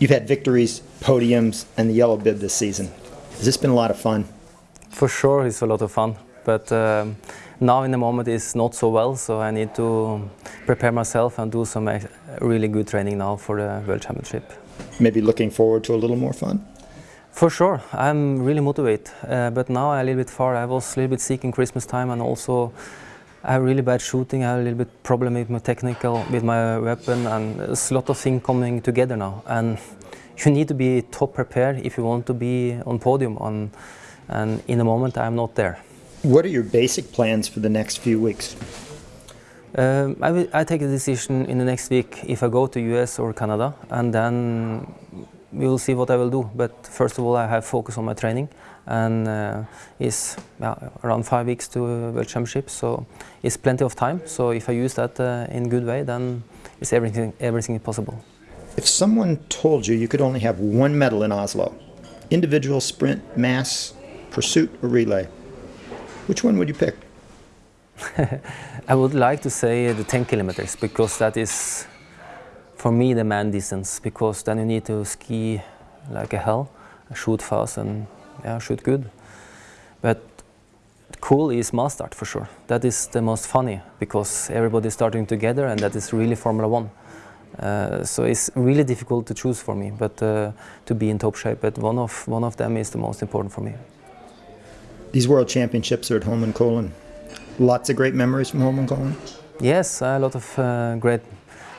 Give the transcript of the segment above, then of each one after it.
You've had victories, podiums, and the yellow bib this season. Has this been a lot of fun? For sure, it's a lot of fun. But um, now in the moment it's not so well, so I need to prepare myself and do some really good training now for the World Championship. Maybe looking forward to a little more fun? For sure, I'm really motivated. Uh, but now I'm a little bit far. I was a little bit sick in Christmas time and also I have really bad shooting. I have a little bit problem with my technical, with my weapon, and there's a lot of things coming together now. And you need to be top prepared if you want to be on podium. On, and in the moment, I'm not there. What are your basic plans for the next few weeks? Um, I, will, I take a decision in the next week if I go to US or Canada, and then we will see what I will do. But first of all, I have focus on my training, and uh, it's yeah, around five weeks to World Championship, so it's plenty of time. So if I use that uh, in good way, then it's everything everything is possible. If someone told you you could only have one medal in Oslo, individual sprint, mass, pursuit, or relay, which one would you pick? I would like to say the 10 kilometers because that is for me the man distance because then you need to ski like a hell, shoot fast and yeah, shoot good. But cool is mass start for sure. That is the most funny because everybody is starting together and that is really Formula One. Uh, so it's really difficult to choose for me, but uh, to be in top shape. But one of one of them is the most important for me. These World Championships are at Holmenkollen. Lots of great memories from Holmenkollen? Yes, a lot of uh, great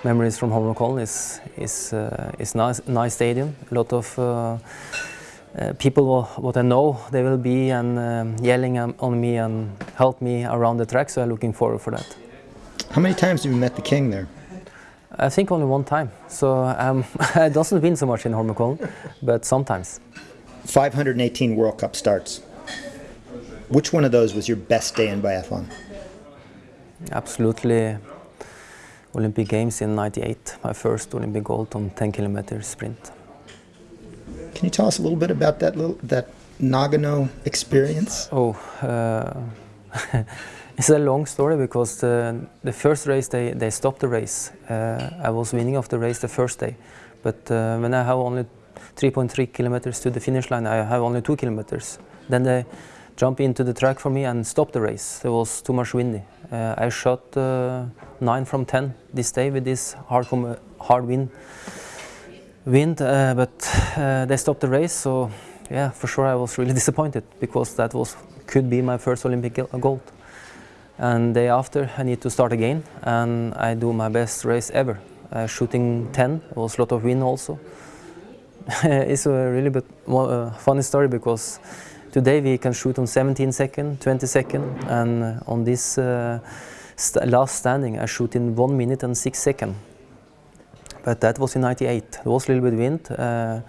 memories from Holmenkollen. It's, is uh, it's nice, nice stadium, a lot of uh, uh, people what I know they will be and um, yelling on me and help me around the track, so I'm looking forward for that. How many times have you met the king there? I think only one time. So um, I doesn't win so much in Holmenkollen, but sometimes. 518 World Cup starts. Which one of those was your best day in biathlon? Absolutely Olympic Games in 98, my first Olympic gold on 10 kilometer sprint. Can you tell us a little bit about that little that Nagano experience? Oh, uh, it's a long story because the, the first race they, they stopped the race. Uh, I was winning of the race the first day, but uh, when I have only 3.3 kilometers to the finish line, I have only two kilometers. Then they jump into the track for me and stop the race. It was too much windy. Uh, I shot uh, 9 from 10 this day with this hard, hard wind, wind uh, but uh, they stopped the race. So yeah, for sure I was really disappointed because that was could be my first Olympic gold. And day after I need to start again and I do my best race ever. Uh, shooting 10, it was a lot of wind also. it's a really bit, uh, funny story because Today we can shoot on 17 second, 20 second, and uh, on this uh, st last standing I shoot in 1 minute and 6 second. But that was in 98. There was a little bit wind, uh,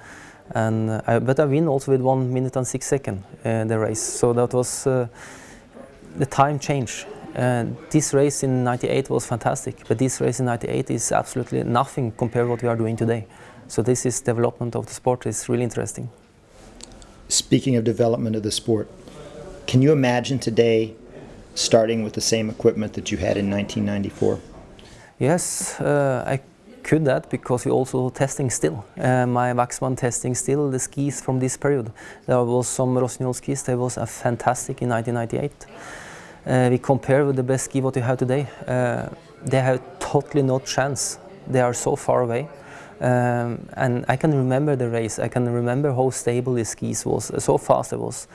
and I, but I win also with 1 minute and 6 second uh, the race. So that was uh, the time change. this race in 98 was fantastic, but this race in 98 is absolutely nothing compared to what we are doing today. So this is development of the sport is really interesting. Speaking of development of the sport, can you imagine today starting with the same equipment that you had in 1994? Yes, uh, I could that because we also testing still. Uh, my Waxman testing still the skis from this period. There was some Rossignol skis, they was a fantastic in 1998. Uh, we compare with the best ski what we have today. Uh, they have totally no chance. They are so far away. Um, and I can remember the race. I can remember how stable the skis was, so fast it was.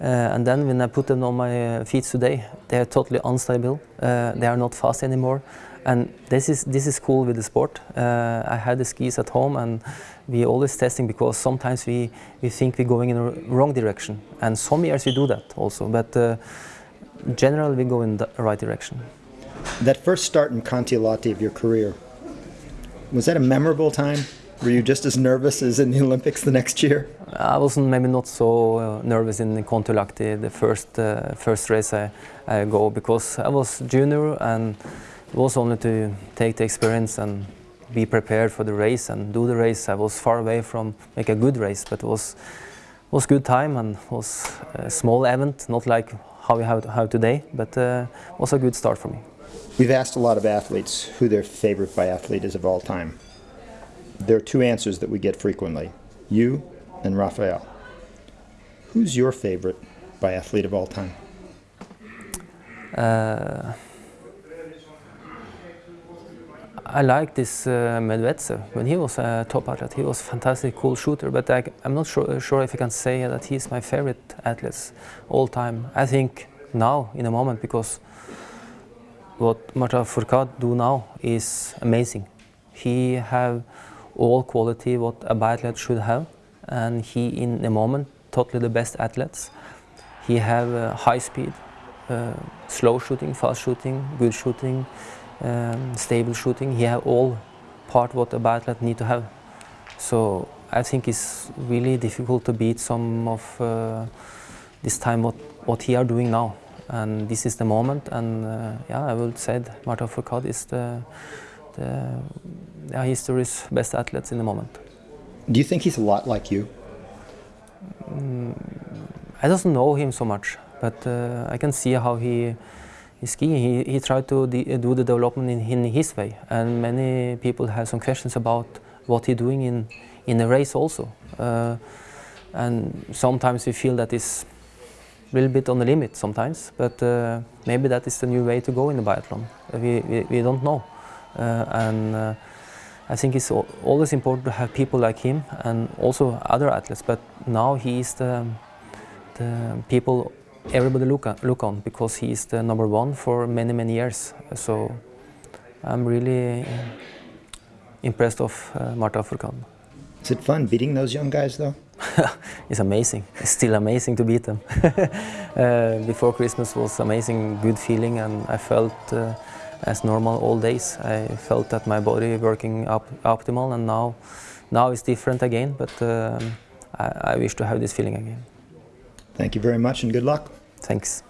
Uh, and then when I put them on my uh, feet today, they are totally unstable. Uh, they are not fast anymore. And this is this is cool with the sport. Uh, I had the skis at home, and we always testing because sometimes we we think we're going in the wrong direction, and some years we do that also. But uh, generally, we go in the right direction. That first start in Kontiolahti of your career, was that a memorable time? Were you just as nervous as in the Olympics the next year? I wasn't maybe not so uh, nervous in Kontiolahti, the first uh, first race I, I go because I was junior and it was only to take the experience and be prepared for the race and do the race. I was far away from make a good race, but it was was good time and was a small event, not like how we have, have today, but uh, was a good start for me. We've asked a lot of athletes who their favorite biathlete is of all time. There are two answers that we get frequently you and Raphael. Who's your favorite biathlete of all time? Uh, I like this uh, when he was a top athlete. He was a fantastic, cool shooter. But I, am not sure, sure if I can say that he's my favorite athlete all time. I think now, in a moment, because what Martin Fourcade do now is amazing. He have all quality what a biathlete should have, and he, in a moment, totally the best athletes. He have uh, high speed, uh, slow shooting, fast shooting, good shooting, um, stable shooting. He have all part what a biathlete need to have. So I think it's really difficult to beat some of uh, this time what, what he are doing now. And this is the moment. And uh, yeah, I would say that Martin Fourcade is the, the yeah, history's best athlete in the moment. Do you think he's a lot like you? I don't know him so much, but uh, I can see how he is skiing. He, he tried to de do the development in, in, his way, and many people have some questions about what he's doing in in the race also. Uh, and sometimes we feel that it's a little bit on the limit sometimes, but uh, maybe that is the new way to go in the biathlon. We, we, we don't know, uh, and uh, I think it's always important to have people like him and also other athletes. But now he is the the people everybody look, at, look on because he is the number one for many many years. So I'm really impressed of uh, Martin Fourcade. Is it fun beating those young guys though? it's amazing. It's still amazing to beat them. uh, before Christmas was amazing, good feeling, and I felt uh, as normal all days. I felt that my body working up optimal, and now, now it's different again. But um, I, I wish to have this feeling again. Thank you very much, and good luck. Thanks.